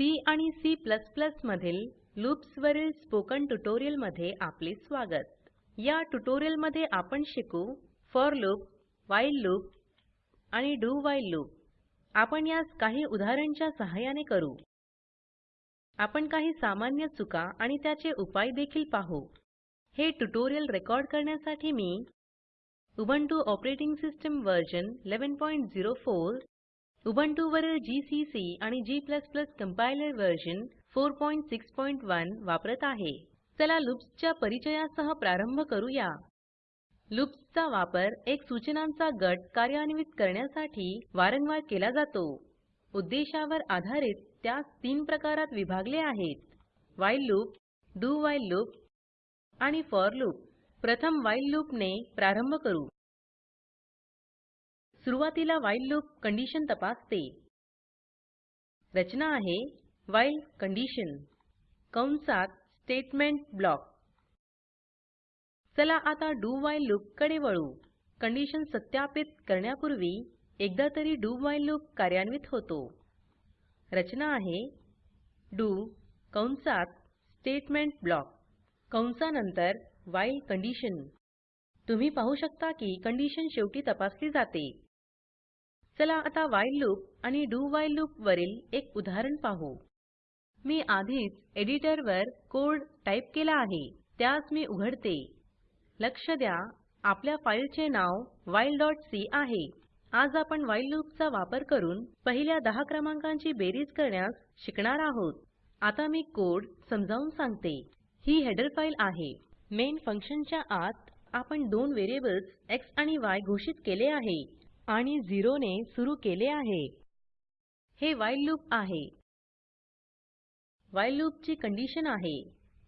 C आणि C मधील लूप्सवरील spoken ट्युटोरियलमध्ये आपले स्वागत. या ट्युटोरियलमध्ये आपण शिकू फॉर लूप व्हाईल लूप आणि डू व्हाईल लूप. आपण यास काही उदाहरणच्या सहाय्याने करू. आपण काही सामान्य चुका आणि त्याचे उपाय देखील पाहू. हे ट्युटोरियल रेकॉर्ड करण्यासाठी मी Ubuntu operating system version 1104 Ubuntu वरील जीसीसी आणि g कंपाइलर वर्जन 461 वापरत आहे. चला लूप्सच्या परिचयासह प्रारंभ करूया. लूप्सचा वापर एक सूचनांचा गट कार्यान्वित करण्यासाठी वारंवार केला जातो. उद्देशावर आधारित त्यास तीन प्रकारात विभागले आहेत. While loop do while loop आणि फॉर लूप प्रथम व्हाईल लूप ने प्रारंभ करू. सुरुवातीला while लूप कंडिशन तपासते. रचना आहे while कंडिशन कंसात स्टेटमेंट ब्लॉक चला आता डू व्हाईल लूपकडे वळू. कंडिशन सत्यापित करण्यापूर्वी एकदा तरी डू व्हाईल लूप कार्यान्वित होतो. रचना आहे डू कंसात स्टेटमेंट ब्लॉक कंसानंतर while कंडिशन तुम्ही पाहू शकता की कंडिशन शेवटी तपासली जाते. चला आता व्हाईल लूप आणि डू व्हाईल लूप वरील एक उदाहरण पाहू. मी आधीच एडिटरवर कोड टाईप केला आहे. त्यास मी उघडते. लक्ष द्या आपल्या फाईलचे नाव whileसी आहे. आज आपण व्हाईल लूपचा वापर करून पहिल्या दहा क्रमांकांची बेरीज करण्यास शिकणार आहोत. आता मी कोड समजावून सांगते. ही हेडर फाइल आहे. मेन फंक्शनच्या आत आपण दोन व्हेरिएबल्स एक्स आणि य घोषित केले आहे. आणि 0 ने सुरू केले आहे. हे व्हाईल लूप आहे. व्हाईल लूप ची कंडिशन आहे.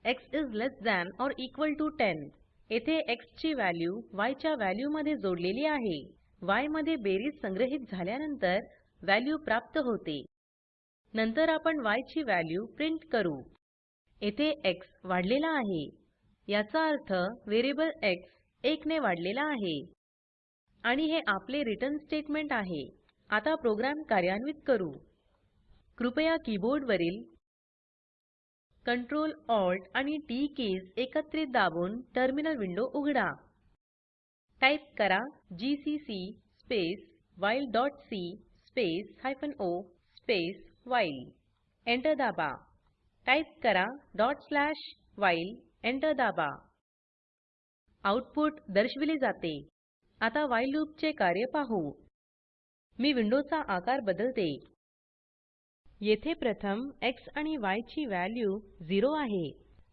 X is less than or equal to 10 येथे एक्स ची व्हॅल्यू य च्या व्हॅल्यू मध्ये जोडलेली आहे. य मध्ये बेरीज संग्रहित झाल्यानंतर व्हॅल्यू प्राप्त होते. नंतर आपण य ची व्हॅल्यू प्रिंट करू. येथे एक्स वाढलेला आहे. याचा अर्थ व्हेरिएबल एक्स 1 ने वाढलेला आहे. आणि हे आपले रिटर्न स्टेटमेंट आहे. आता प्रोग्राम कार्यान्वित करू. कृपया कीबोर्डवरील Ctrl Alt आणि टीटी कीज एकत्रित दाबून टर्मिनल विंडो उघडा. टाईप करा GCC space while dot C space hyphen O space while enter दाबा. टाईप करा डॉट स्लॅश व्हाईल एंटर दाबा. आऊटपुट दर्शविले जाते. आता व्हाईल लूप चे कार्य पाहू. मी विंडोचा आकार बदलते. येथे प्रथम एक्स आणि य ची व्हॅल्यू 0 आहे.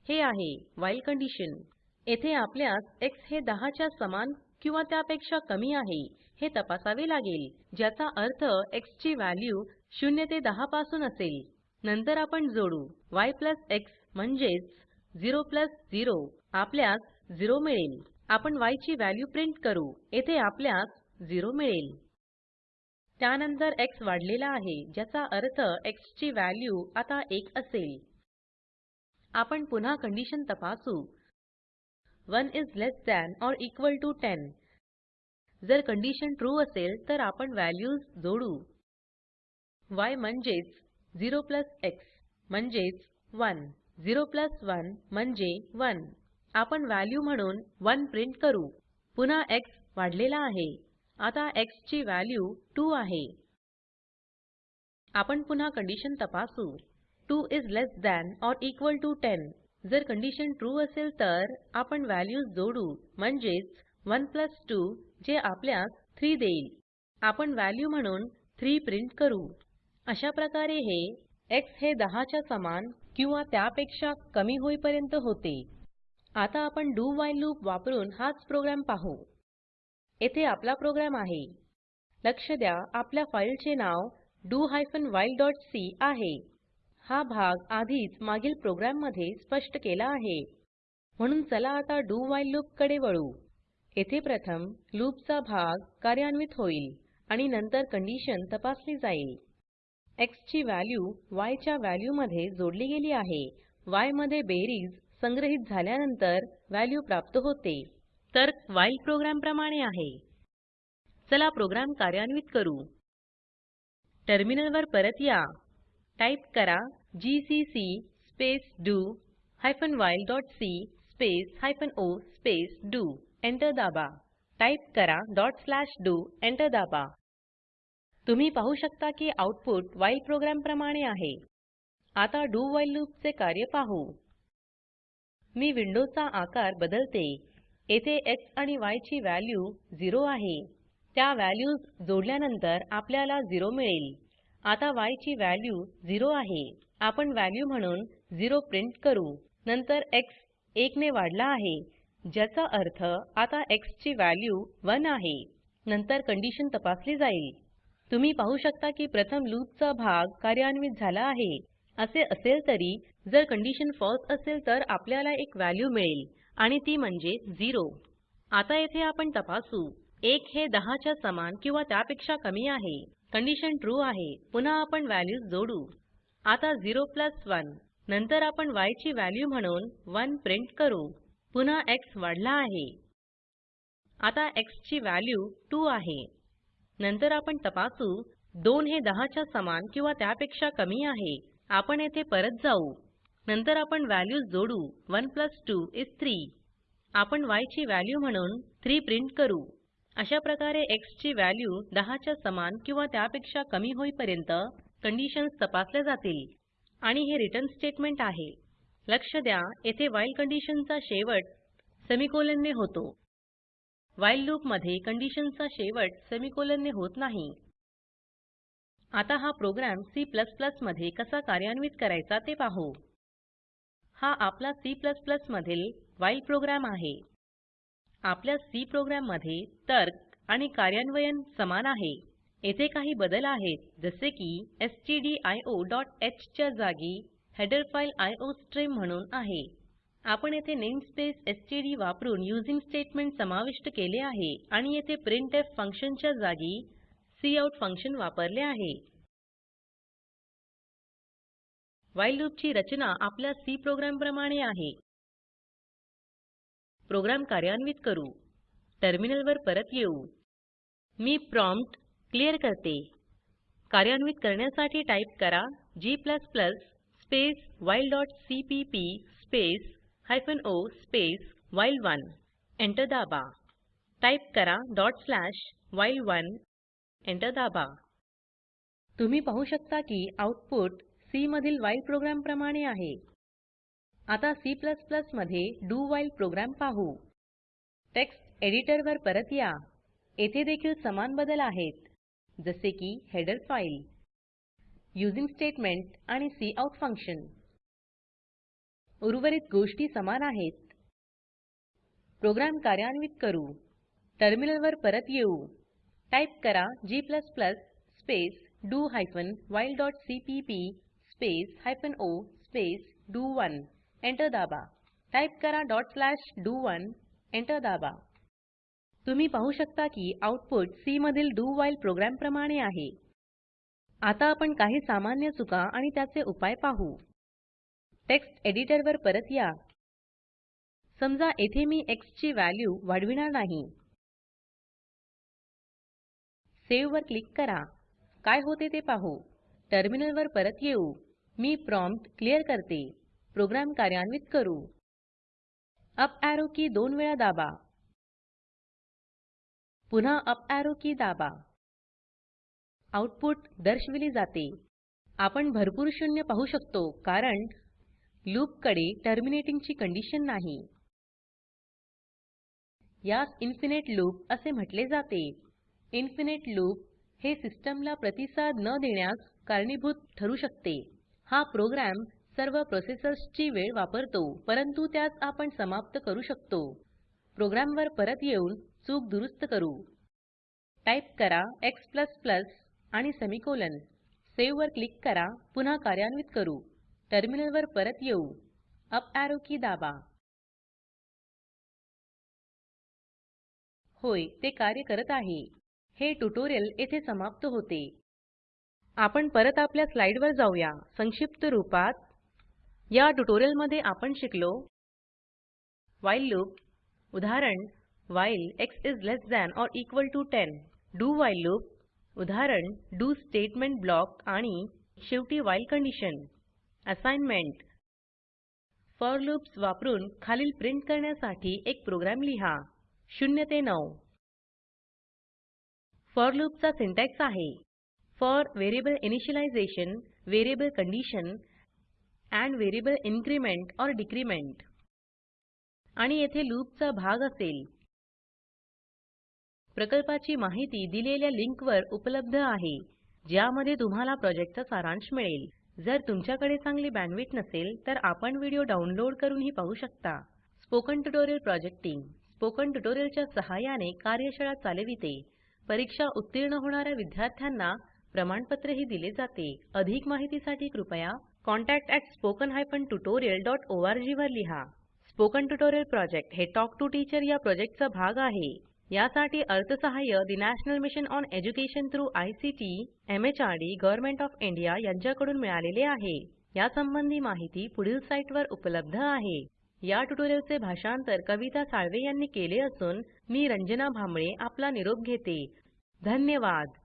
हे आहे व्हाईल कंडिशन येथे आपल्यास एक्स हे 10 च्या समान किंवा त्यापेक्षा कमी आहे हे तपासावे लागेल. ज्याचा अर्थ एक्स ची व्हॅल्यू 0 ते 10 पासून असेल. नंतर आपण जोडू. य एक्स म्हणजेच 0 0 आपल्यास 0 मिळेल. आपण y ची व्हॅल्यू प्रिंट करू. येथे आपल्यास 0 मिळेल. त्यानंतर एक्स वाढलेला आहे ज्याचा अर्थ x ची व्हॅल्यू आता 1 असेल. आपण पुन्हा कंडिशन तपासू. 1 is less than or equal to 10 जर कंडिशन ट्रू असेल तर आपण व्हॅल्यूज जोडू. y म्हणजेच 0 एक्स म्हणजेच 1 0 1 म्हणजे 1 आपण व्हॅल्यू म्हणून 1 प्रिंट करू. पुन्हा एक्स वाढलेला आहे. आता एक्स ची व्हॅल्यू 2 आहे. आपण पुन्हा कंडिशन तपासू. 2 is less than or equal to 10 जर कंडिशन ट्रू असेल तर आपण व्हॅल्यूज जोडू. म्हणजेच 1 2 जे आपल्यास 3 देईल. आपण व्हॅल्यू म्हणून 3 प्रिंट करू. अशा प्रकारे हे एक्स हे 10 च्या समान किंवा त्यापेक्षा कमी होईपर्यंत होते. आता आपण डू व्हाईल लूप वापरून हाच प्रोग्राम पाहू. येथे आपला प्रोग्राम आहे. लक्ष द्या आपल्या फाईलचे नाव do hyphen while dot C आहे. हा भाग आधीच मागील प्रोग्राममध्ये स्पष्ट केला आहे. म्हणून चला आता डू व्हाईल लूपकडे वळू. येथे प्रथम लूपचा भाग कार्यान्वित होईल आणि नंतर कंडिशन तपासली जाईल. एक्स ची व्हॅल्यू y च्या व्हॅल्यू मध्ये जोडली गेली आहे. y मध्ये बेरीज संग्रहित झाल्यानंतर व्हॅल्यू प्राप्त होते. तर व्हाईल प्रोग्राम प्रमाणे आहे. चला प्रोग्राम कार्यान्वित करू. टर्मिनलवर परत या. टाईप करा gcc space do hyphen while dot C space hyphen O space do enter दाबा. टाईप करा डॉट स्लॅश डू. एंटर दाबा. तुम्ही पाहू शकता की आउटपुट व्हाईल प्रोग्राम प्रमाणे आहे. आता डू व्हाईल लूपचे कार्य पाहू. मी विंडोचा आकार बदलते. येथे एक्स आणि य ची व्हॅल्यू 0 आहे. त्या व्हॅल्यूज जोडल्यानंतर आपल्याला 0 मिळेल. आता y ची व्हॅल्यू 0 आहे. आपण व्हॅल्यू म्हणून 0 प्रिंट करू. नंतर एक्स 1 ने वाढला आहे. ज्याचा अर्थ आता x ची व्हॅल्यू 1 आहे. नंतर कंडिशन तपासली जाईल. तुम्ही पाहू शकता की प्रथम लूपचा भाग कार्यान्वित झाला आहे. असे असेल तरी जर कंडिशन फॉल्स असेल तर आपल्याला एक व्हॅल्यू मिळेल आणि ती म्हणजे 0 आता येथे आपण तपासू. 1 हे 10 च्या समान किंवा त्यापेक्षा कमी आहे. कंडिशन ट्रू आहे. पुन्हा आपण व्हॅल्यूज जोडू. आता 0 प्लस 1 नंतर आपण y ची व्हॅल्यू म्हणून 1 प्रिंट करू. पुन्हा एक्स वाढला आहे. आता x ची व्हॅल्यू 2 आहे. नंतर आपण तपासू. 2 हे 10 च्या समान किंवा त्यापेक्षा कमी आहे. आपण येथे परत जाऊ. नंतर आपण व्हॅल्यूज जोडू. 1 प्लस 2 इस 3 आपण y ची व्हॅल्यू म्हणून 3 प्रिंट करू. अशा प्रकारे x ची व्हॅल्यू 10 च्या समान किंवा त्यापेक्षा कमी होईपर्यंत कंडिशन्स तपासल्या जातील. आणि हे रिटर्न स्टेटमेंट आहे. लक्ष द्या येथे व्हाईल कंडिशनचा शेवट सेमिकोलॉन ने होतो. व्हाईल लूपमध्ये कंडिशनचा शेवट सेमिकोलॉन ने होत नाही. आता हा प्रोग्राम C मध्ये कसा कार्यान्वित करायचा ते पाहू. हा आपला C मधील व्हाईल प्रोग्राम आहे. आपल्या सी प्रोग्राममध्ये तर्क आणि कार्यान्वयन समान आहे. येथे काही बदल आहेत जसे की stdioह च्या जागी हेडर फाइल आयोस्ट्रीम म्हणून आहे. आपण येथे नेमस्पेस एसटीडी वापरून यूझिंग स्टेटमेंट समाविष्ट केले आहे आणि येथे प्रिंटफ फंक्शनच्या जागी काउट फंक्शन वापरले आहे. व्हाईल लूपची रचना आपल्या सी प्रोग्राम प्रमाणे आहे. प्रोग्राम कार्यान्वित करू. टर्मिनलवर परत येऊ. मी प्रॉम्प्ट क्लियर करते. कार्यान्वित करण्यासाठी टाईप करा g space while dot CPP space hyphen O space while one enter दाबा. टाईप करा dot slash while one enter दाबा. तुम्ही पाहू शकता की आउटपुट सी मधील व्हाईल प्रोग्राम प्रमाणे आहे. आता C मध्ये डू व्हाईल प्रोग्राम पाहू. टेक्स्ट एडिटरवर परत या. येथे देखील समान बदल आहेत. जसे की हेडर फाइल यूझिंग स्टेटमेंट आणि काउट फंक्शन उर्वरित गोष्टी समान आहेत. प्रोग्राम कार्यान्वित करू. टर्मिनलवर परत येऊ. टाईप करा g space do hyphen while dot CPP space hyphen O space do one enter दाबा. टाईप करा dot slash do one enter दाबा. तुम्ही पाहू शकता की आउटपुट सी मधील डू व्हाईल प्रोग्राम प्रमाणे आहे. आता आपण काही सामान्य चुका आणि त्याचे उपाय पाहू. टेक्स्ट एडिटरवर परत या. समजा येथे मी एक्स ची व्हॅल्यू वाढविणार नाही. सेव्ह वर क्लिक करा. काय होते ते पाहू. टर्मिनलवर परत येऊ. मी प्रॉम्प्ट क्लियर करते. प्रोग्राम कार्यान्वित करू. अप ऍरो की दोन वेळा दाबा. पुन्हा अप ऍरो की दाबा. आउटपुट दर्शविले जाते. आपण भरपूर शून्य पाहू शकतो कारण लूपकडे टर्मिनेटिंग ची कंडिशन नाही. यास इन्फिनाइट लूप असे म्हटले जाते. इन्फिनिट लूप हे सिस्टमला प्रतिसाद न देण्यास कारणीभूत ठरू शकते. हा प्रोग्राम सर्व प्रोसेसर्सची वेळ वापरतो परंतु त्यास आपण समाप्त करू शकतो. प्रोग्रामवर परत येऊन चूक दुरुस्त करू. टाईप करा x आणि सेमिकोलॉन. सेव्ह वर क्लिक करा पुन्हा कार्यान्वित करू. टर्मिनलवर परत येऊ. अप एरो की दाबा. होय ते कार्य करत आहे. हे ट्यूटोरियल येथे समाप्त होते. आपण परत आपल्या स्लाइडवर जाऊया. संक्षिप्त रूपात. या ट्यूटोरियलमध्ये आपण शिकलो. While loop. उदाहरण while x is less than or equal to 10 do while loop. उदाहरण डू स्टेटमेंट ब्लॉक आणि शेवटी while condition. Assignment. For loops वापरून खालील प्रिंट करण्यासाठी एक प्रोग्राम लिहा. 0 ते 9 फॉर लूपचा सिंटॅक्स आहे. For variable initialization variable condition and variable increment or decrement. आणि येथे लूपचा भाग असेल. प्रकल्पाची माहिती दिलेल्या लिंकवर उपलब्ध आहे ज्यामध्ये तुम्हाला प्रॉजेक्टचा सारांश मिळेल. जर तुमच्याकडे चांगली बँडविड्थ नसेल तर आपण व्हिडिओ डाउनलोड करूनही पाहू शकता. Spoken tutorial project team spoken ट्युटोरियलच्या सहाय्याने कार्यशाळा चालविते. परीक्षा उत्तीर्ण होणाऱ्या विद्यार्थ्यांना प्रमाणपत्रही दिले जाते. अधिक माहितीसाठी कृपया contactspoken tutorialorg वर लिहा. स्पोकन ट्युटोरियल प्रोजेक्ट हे टॉक टू टीचर या प्रोजेक्टचा भाग आहे. यासाठी अर्थसहाय्य national mission on education through ICT MHRD government of India यांच्याकडून मिळालेले आहे. यासंबंधी माहिती पुढील साईटवर उपलब्ध आहे. या ट्युटोरियलचे भाषांतर कविता साळवे यांनी केले असून मी रंजना भांबळे आपला निरोप घेते. धन्यवाद.